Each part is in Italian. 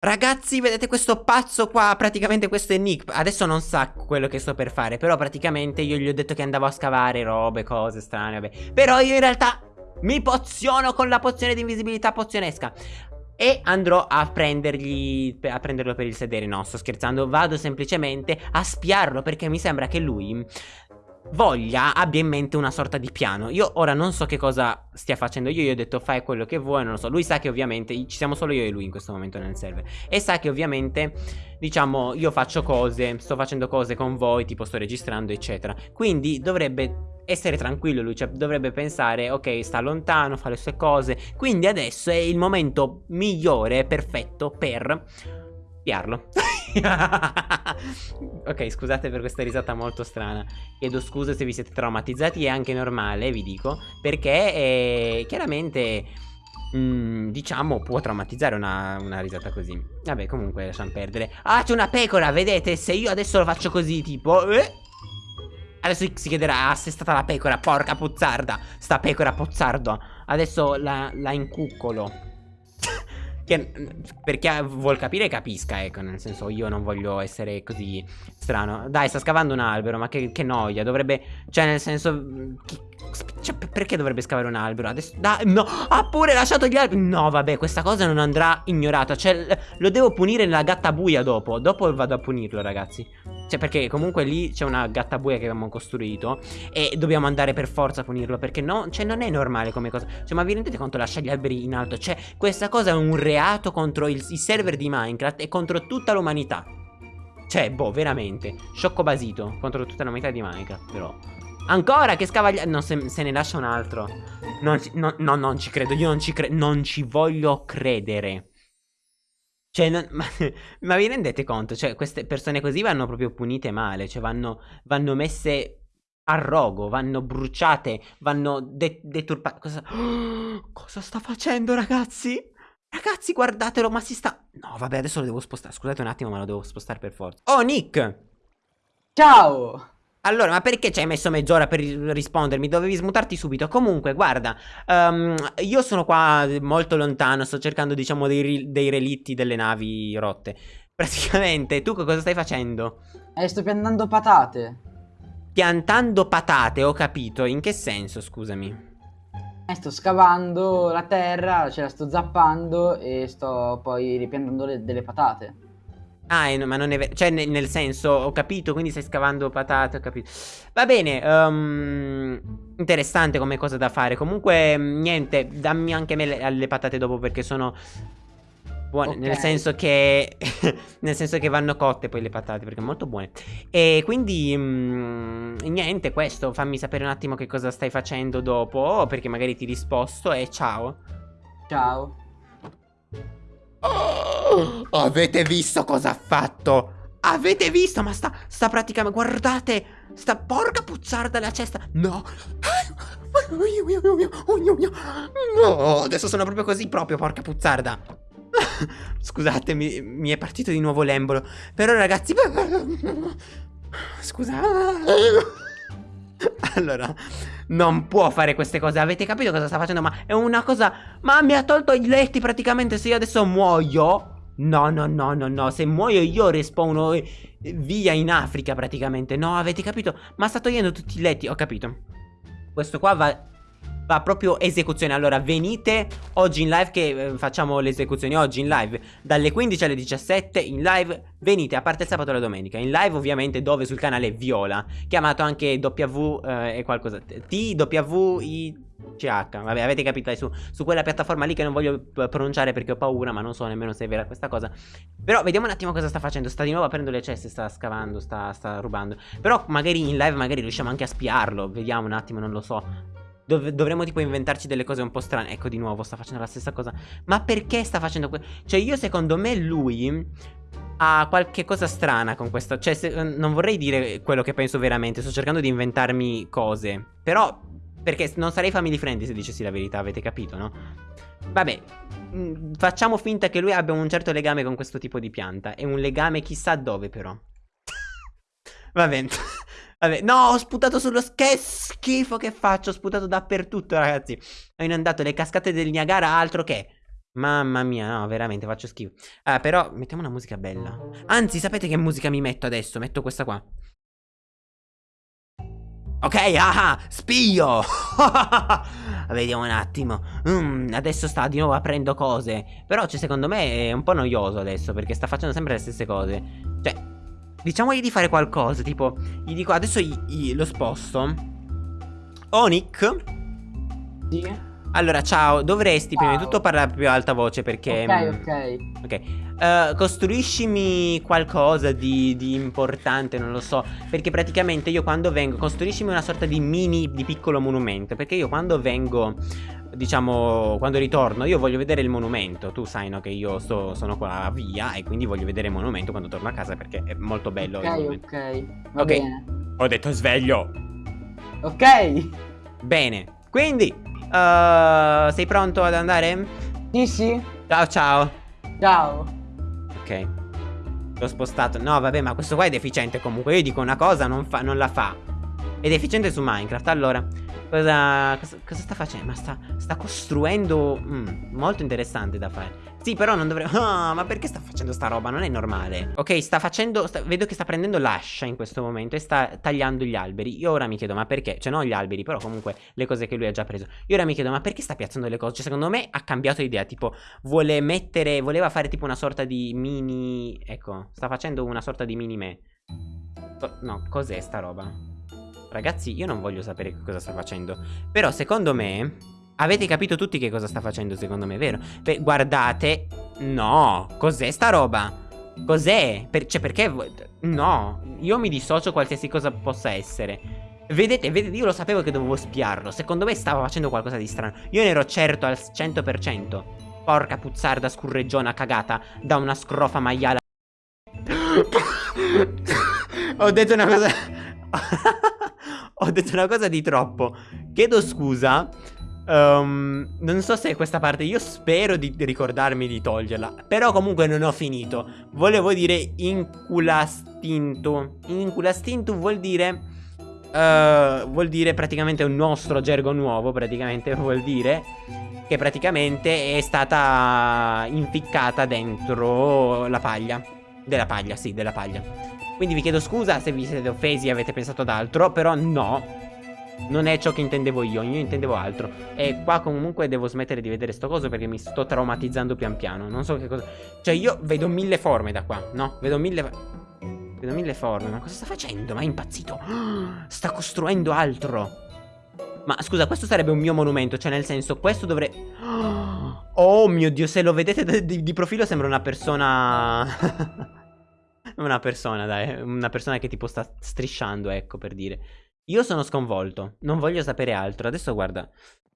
Ragazzi, vedete questo pazzo qua? Praticamente questo è Nick. Adesso non sa quello che sto per fare. Però praticamente io gli ho detto che andavo a scavare robe, cose strane, vabbè. Però io in realtà mi poziono con la pozione di invisibilità pozionesca. E andrò a prendergli A prenderlo per il sedere No sto scherzando Vado semplicemente a spiarlo Perché mi sembra che lui voglia, abbia in mente una sorta di piano. Io ora non so che cosa stia facendo. Io gli ho detto fai quello che vuoi, non lo so. Lui sa che ovviamente ci siamo solo io e lui in questo momento nel server. E sa che ovviamente, diciamo, io faccio cose, sto facendo cose con voi, tipo sto registrando, eccetera. Quindi dovrebbe essere tranquillo lui, cioè dovrebbe pensare, ok, sta lontano, fa le sue cose. Quindi adesso è il momento migliore, perfetto per spiarlo. ok, scusate per questa risata molto strana. Chiedo scusa se vi siete traumatizzati, è anche normale, vi dico, perché eh, chiaramente... Mm, diciamo può traumatizzare una, una, risata così. Vabbè comunque lasciamo perdere. Ah c'è una pecora vedete? Se io adesso lo faccio così tipo eh? Adesso si chiederà ah, se è stata la pecora porca puzzarda Sta pecora pozzardo. Adesso la, la incuccolo che, per chi vuol capire capisca, ecco, nel senso io non voglio essere così strano. Dai, sta scavando un albero, ma che, che noia, dovrebbe... Cioè, nel senso... Chi, cioè, perché dovrebbe scavare un albero? Adesso... Dai, no, ha pure lasciato gli alberi. No, vabbè, questa cosa non andrà ignorata. Cioè, lo devo punire nella gatta buia dopo. Dopo vado a punirlo, ragazzi. Cioè, perché comunque lì c'è una gatta buia che abbiamo costruito. E dobbiamo andare per forza a punirlo. Perché no, cioè, non è normale come cosa. Cioè, ma vi rendete conto lascia gli alberi in alto? Cioè, questa cosa è un reato contro il, i server di Minecraft e contro tutta l'umanità. Cioè, boh, veramente. Sciocco basito contro tutta l'umanità di Minecraft, però. Ancora che scavaglia... No, se, se, ne lascia un altro. Non ci, no, no, non ci credo. Io non ci credo. Non ci voglio credere. Cioè, non, ma, ma, vi rendete conto? Cioè, queste persone così vanno proprio punite male. Cioè, vanno, vanno messe a rogo, vanno bruciate, vanno de deturpate. Cosa... Oh, cosa sta facendo, ragazzi? Ragazzi, guardatelo, ma si sta... No, vabbè, adesso lo devo spostare. Scusate un attimo, ma lo devo spostare per forza. Oh, Nick! Ciao! Allora, ma perché ci hai messo mezz'ora per rispondermi? Dovevi smutarti subito. Comunque, guarda, um, io sono qua molto lontano, sto cercando, diciamo, dei, dei, relitti delle navi rotte. Praticamente, tu cosa stai facendo? Eh, sto piantando patate. Piantando patate, ho capito. In che senso, scusami? Eh, sto scavando la terra, ce la sto zappando e sto poi ripiantando le, delle patate. Ah, ma non è vero. Cioè, nel, nel, senso, ho capito, quindi stai scavando patate, ho capito. Va bene, um, interessante come cosa da fare. Comunque, niente, dammi anche me le, le patate dopo perché sono buone. Okay. Nel senso che. nel senso che vanno cotte poi le patate perché sono molto buone. E quindi. Um, niente, questo. Fammi sapere un attimo che cosa stai facendo dopo. Perché magari ti risposto e ciao. Ciao. Oh, avete visto cosa ha fatto? Avete visto? Ma sta, sta praticamente... Guardate! Sta porca puzzarda la cesta! No! No, adesso sono proprio così proprio, porca puzzarda! Scusate, mi, è partito di nuovo l'embolo. Però ragazzi... Scusate... Allora, non può fare queste cose. Avete capito cosa sta facendo? Ma è una cosa... Ma mi ha tolto i letti praticamente. Se io adesso muoio... No, no, no, no, no. Se muoio io respawno eh, via in Africa praticamente. No, avete capito? Ma sta togliendo tutti i letti. Ho capito. Questo qua va va proprio esecuzione. Allora venite oggi in live che eh, facciamo le esecuzioni oggi in live. Dalle 15 alle 17 in live venite a parte il sabato e la domenica. In live ovviamente dove sul canale Viola Chiamato anche W eh, e qualcosa TWI CH, vabbè avete capito su, su, quella piattaforma lì che non voglio pronunciare perché ho paura ma non so nemmeno se è vera questa cosa. Però vediamo un attimo cosa sta facendo, sta di nuovo aprendo le ceste, sta scavando, sta, sta rubando. Però magari in live magari riusciamo anche a spiarlo, vediamo un attimo, non lo so Dov dovremmo tipo inventarci delle cose un po' strane. Ecco di nuovo sta facendo la stessa cosa. Ma perché sta facendo questo? Cioè io secondo me lui ha qualche cosa strana con questo. Cioè se, non vorrei dire quello che penso veramente Sto cercando di inventarmi cose. Però perché non sarei family friendly se dicessi la verità Avete capito no? Vabbè mm, Facciamo finta che lui abbia un certo legame con questo tipo di pianta. È un legame chissà dove però. Va bene Vabbè, no, ho sputato sullo... Che schifo che faccio, ho sputato dappertutto, ragazzi. Ho inondato le cascate del Niagara, altro che... Mamma mia, no, veramente faccio schifo. Ah, però mettiamo una musica bella. Anzi, sapete che musica mi metto adesso? Metto questa qua. Ok, ah, spio. Vediamo un attimo. Mm, adesso sta di nuovo aprendo cose. Però, cioè, secondo me è un po' noioso adesso perché sta facendo sempre le stesse cose. Cioè, diciamogli di fare qualcosa. Tipo, gli dico adesso gli, gli, lo sposto. Onic. Sì. Allora, ciao, dovresti ciao. prima di tutto parlare più alta voce perché... Ok, ok. Ok. Uh, costruiscimi qualcosa di, di, importante, non lo so. Perché praticamente io quando vengo... Costruiscimi una sorta di mini, di piccolo monumento. Perché io quando vengo... Diciamo, quando ritorno, io voglio vedere il monumento. Tu sai, no, che io sto, sono qua via e quindi voglio vedere il monumento quando torno a casa perché è molto bello. Ok, ok. Va ok. Bene. Ho detto sveglio. Ok. Bene. Quindi, Uh, sei pronto ad andare? Sì, sì. Ciao, ciao. Ciao. Ok. L'ho spostato. No, vabbè, ma questo qua è deficiente comunque. Io dico una cosa, non, fa, non la fa. È deficiente su Minecraft. Allora, cosa, cosa, cosa sta facendo? Ma sta, sta costruendo... Mm, molto interessante da fare. Sì, però non dovrei... Oh, ma perché sta facendo sta roba? Non è normale. Ok, sta facendo... Sta... Vedo che sta prendendo l'ascia in questo momento e sta tagliando gli alberi. Io ora mi chiedo, ma perché? Cioè, non gli alberi, però comunque le cose che lui ha già preso. Io ora mi chiedo, ma perché sta piazzando le cose? Cioè, secondo me ha cambiato idea. Tipo, vuole mettere... Voleva fare tipo una sorta di mini... Ecco, sta facendo una sorta di mini me. No, cos'è sta roba? Ragazzi, io non voglio sapere cosa sta facendo. Però, secondo me... Avete capito tutti che cosa sta facendo secondo me, vero? Beh, guardate No, cos'è sta roba? Cos'è? Per, cioè perché No, io mi dissocio qualsiasi cosa possa essere Vedete, vedete, io lo sapevo che dovevo spiarlo Secondo me stava facendo qualcosa di strano Io ne ero certo al 100% Porca puzzarda scurreggiona cagata Da una scrofa maiala Ho detto una cosa Ho detto una cosa di troppo Chiedo scusa Um, non so se è questa parte, io spero di ricordarmi di toglierla. Però comunque non ho finito. Volevo dire inculastinto. Inculastinto vuol dire... Uh, vuol dire praticamente un nostro gergo nuovo, praticamente vuol dire che praticamente è stata inficcata dentro la paglia. Della paglia, sì, della paglia. Quindi vi chiedo scusa se vi siete offesi e avete pensato ad altro, però no, non è ciò che intendevo io, io intendevo altro. E qua comunque devo smettere di vedere sto coso perché mi sto traumatizzando pian piano. Non so che cosa... Cioè io vedo mille forme da qua, no? Vedo mille... Vedo mille forme, ma cosa sta facendo? Ma è impazzito. Sta costruendo altro. Ma scusa, questo sarebbe un mio monumento, cioè nel senso, questo dovrebbe... Oh mio Dio, se lo vedete di, di profilo sembra una persona... una persona, dai, una persona che tipo sta strisciando, ecco, per dire. Io sono sconvolto, non voglio sapere altro. Adesso guarda,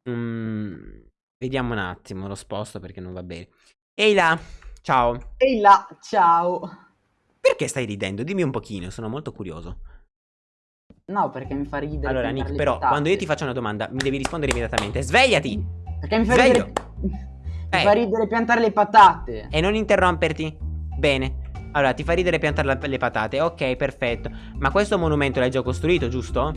mm, vediamo un attimo, lo sposto perché non va bene. Ehi là, ciao. Ehi là, ciao. Perché stai ridendo? Dimmi un pochino, sono molto curioso. No, perché mi fa ridere. Allora, Nick, però, quando io ti faccio una domanda, mi devi rispondere immediatamente. Svegliati! Perché mi fa Sveglio. ridere... mi eh. fa ridere piantare le patate. E non interromperti. Bene. Allora, ti fa ridere piantare le patate. Ok, perfetto. Ma questo monumento l'hai già costruito, giusto?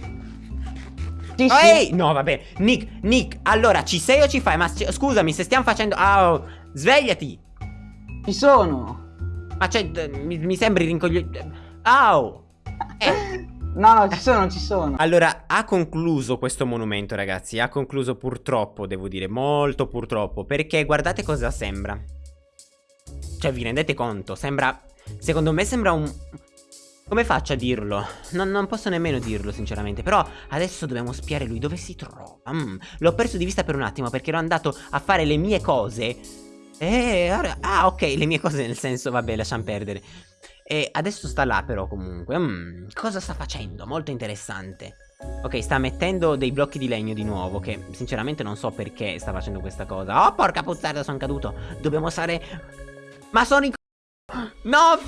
Sì, oh, Ehi! No, vabbè. Nick, Nick, allora, ci sei o ci fai? Ma scusami, se stiamo facendo... Oh, svegliati! Ci sono! Ma cioè, mi, mi sembri rincoglionito... Au! Eh. No, no, ci sono, ci sono. Allora, ha concluso questo monumento, ragazzi. Ha concluso purtroppo, devo dire, molto purtroppo. Perché guardate cosa sembra. Cioè, vi rendete conto? Sembra Secondo me sembra un... Come faccio a dirlo? Non, non, posso nemmeno dirlo sinceramente Però adesso dobbiamo spiare lui. Dove si trova? Mm, L'ho perso di vista per un attimo Perché ero andato a fare le mie cose. E ora... Ah ok le mie cose nel senso Vabbè lasciamo perdere. E adesso sta là però comunque. Mm, Cosa sta facendo? Molto interessante. Ok sta mettendo dei blocchi di legno di nuovo Che sinceramente non so perché sta facendo questa cosa. Oh porca puzzarda sono caduto. Dobbiamo stare Ma sono in No,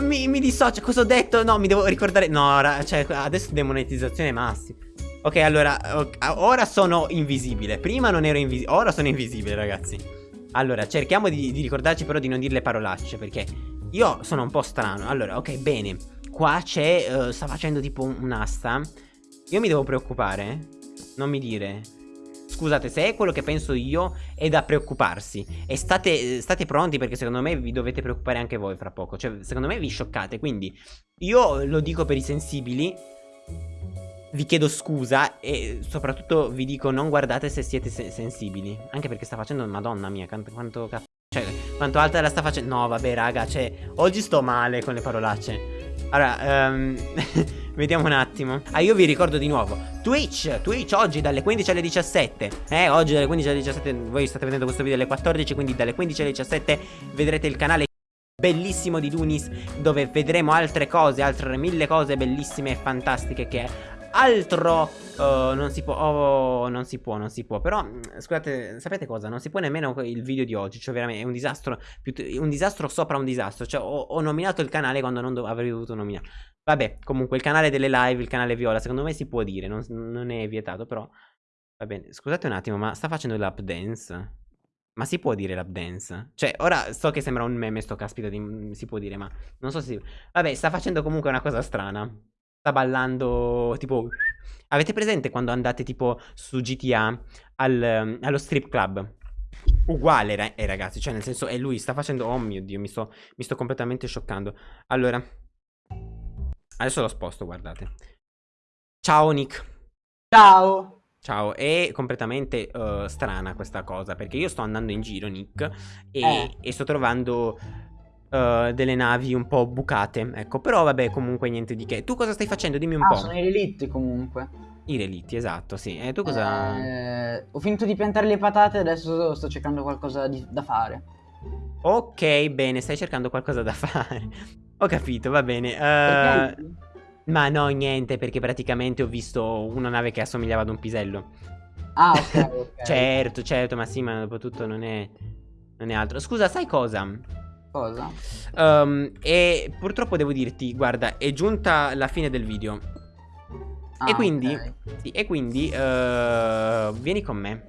mi, mi dissocio, cosa ho detto? No, mi devo ricordare. No, cioè, adesso demonetizzazione massima. Ok, allora, ora sono invisibile. Prima non ero invisibile, ora sono invisibile ragazzi. Allora, cerchiamo di, di ricordarci però di non dire le parolacce Perché io sono un po' strano. Allora, ok, bene. Qua c'è, uh, sta facendo tipo un'asta. Io mi devo preoccupare? Non mi dire scusate, se è quello che penso io, è da preoccuparsi. E state, state pronti perché secondo me vi dovete preoccupare anche voi fra poco. Cioè, secondo me vi scioccate. Quindi, io lo dico per i sensibili. Vi chiedo scusa e soprattutto vi dico non guardate se siete se sensibili. Anche perché sta facendo, madonna mia, quanto, cazzo. Cioè, quanto alta la sta facendo. No, vabbè, raga, cioè, oggi sto male con le parolacce. Allora, um, vediamo un attimo. Ah, io vi ricordo di nuovo. Twitch, Twitch oggi dalle 15 alle 17. Eh, oggi dalle 15 alle 17. Voi state vedendo questo video alle 14, quindi dalle 15 alle 17 vedrete il canale bellissimo di Dunis dove vedremo altre cose, altre mille cose bellissime e fantastiche che altro uh, non si può oh, non si può non si può però mm, scusate sapete cosa non si può nemmeno il video di oggi cioè veramente è un disastro un disastro sopra un disastro cioè ho, ho nominato il canale quando non avrei dovuto nominare vabbè comunque il canale delle live il canale viola secondo me si può dire non, non è vietato però va bene scusate un attimo ma sta facendo l'up dance ma si può dire l'up dance? Cioè, ora so che sembra un meme sto caspita di... si può dire, ma non so se... Vabbè, sta facendo comunque una cosa strana sta ballando tipo... Avete presente quando andate tipo su GTA al, allo strip club? Uguale eh, ragazzi, cioè nel senso è lui, sta facendo... Oh mio Dio, mi sto, mi sto completamente scioccando. Allora, adesso lo sposto, guardate. Ciao Nick. Ciao. Ciao, è completamente uh, strana questa cosa perché io sto andando in giro, Nick, e, eh. e sto trovando uh, delle navi un po' bucate. Ecco, però vabbè, comunque niente di che. Tu cosa stai facendo? Dimmi un ah, po'. sono i relitti comunque. I relitti, esatto, sì. E tu cosa... Eh, ho finito di piantare le patate e adesso sto cercando qualcosa di, da fare. Ok, bene, stai cercando qualcosa da fare. Ho capito, va bene. Uh, ma no, niente, perché praticamente ho visto una nave che assomigliava ad un pisello. Ah, ok, ok. certo, certo, ma sì, ma dopo tutto non è... Non è altro. Scusa, sai cosa? Cosa? Um, e purtroppo devo dirti, guarda, è giunta la fine del video. Ah, e quindi, okay. sì, e quindi uh, vieni con me.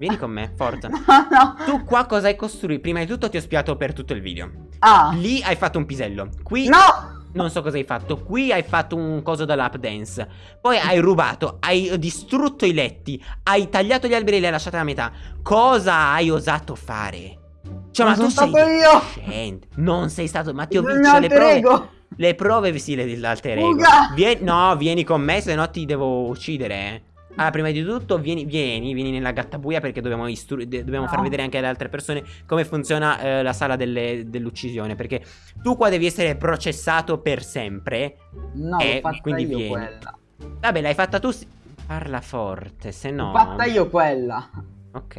Vieni con me, forza. no, no. Tu qua cosa hai costruito? Prima di tutto ti ho spiato per tutto il video. Ah. Lì hai fatto un pisello. Qui... No! Non so cosa hai fatto. Qui hai fatto un coso da lap dance. Poi hai rubato, hai distrutto i letti, hai tagliato gli alberi e li hai lasciati a metà. Cosa hai osato fare? Cioè, ma, ma tu sei io. Non sei stato, ma ti ho visto le prove. Le prove sì, l'alter ego. Vieni, no, vieni con me, se no ti devo uccidere. Eh. Allora, prima di tutto, vieni, vieni, vieni nella gattabuia perché dobbiamo, dobbiamo no. far vedere anche alle altre persone come funziona eh, la sala dell'uccisione. Perché tu qua devi essere processato per sempre. No, e quindi vieni. Quella. Vabbè, l'hai fatta tu. Parla forte, se no. L'ho fatta io quella. Ok.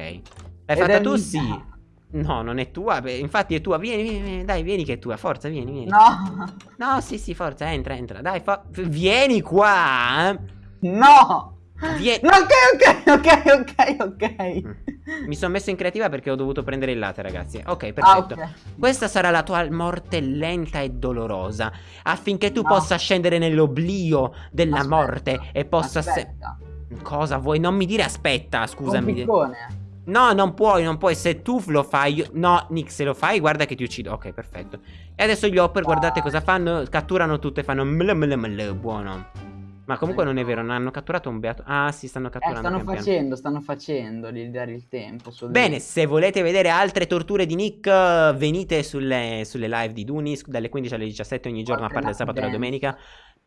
L'hai fatta tu, sì. No, non è tua. Infatti è tua. Vieni, vieni, vieni, dai, vieni che è tua. Forza, vieni, vieni. No. No, sì, sì, forza, entra, entra. Dai, vieni qua. No. Vieni. No, ok, ok, ok, ok, ok. Mm. Mi sono messo in creativa perché ho dovuto prendere il latte, ragazzi. Ok, perfetto. Ah, okay. Questa sarà la tua morte lenta e dolorosa. Affinché tu no. possa scendere nell'oblio della aspetta. morte e possa... Aspetta. Cosa vuoi? Non mi dire aspetta, scusami. Un piccone. No, non puoi, non puoi. Se tu lo fai. Io... No, Nick, se lo fai, guarda che ti uccido. Ok, perfetto. E adesso gli Hopper, guardate cosa fanno. Catturano tutto e fanno. Ml, ml, ml, buono. Ma comunque non è vero, non hanno catturato un beato. Ah, sì, stanno catturando. Eh, stanno facendo, piano. stanno facendo di dare il tempo. Bene, se volete vedere altre torture di Nick, venite sulle, sulle live di Dunis dalle 15 alle 17 ogni giorno, Oltre a parte il sabato e la domenica.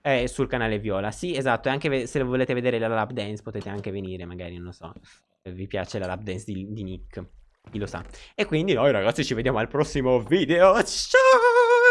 Eh, sul canale Viola. Sì, esatto. E anche se volete vedere la lap dance, potete anche venire, magari, non lo so vi piace la lap dance di, di Nick. Chi lo sa. E quindi noi ragazzi ci vediamo al prossimo video. Ciao!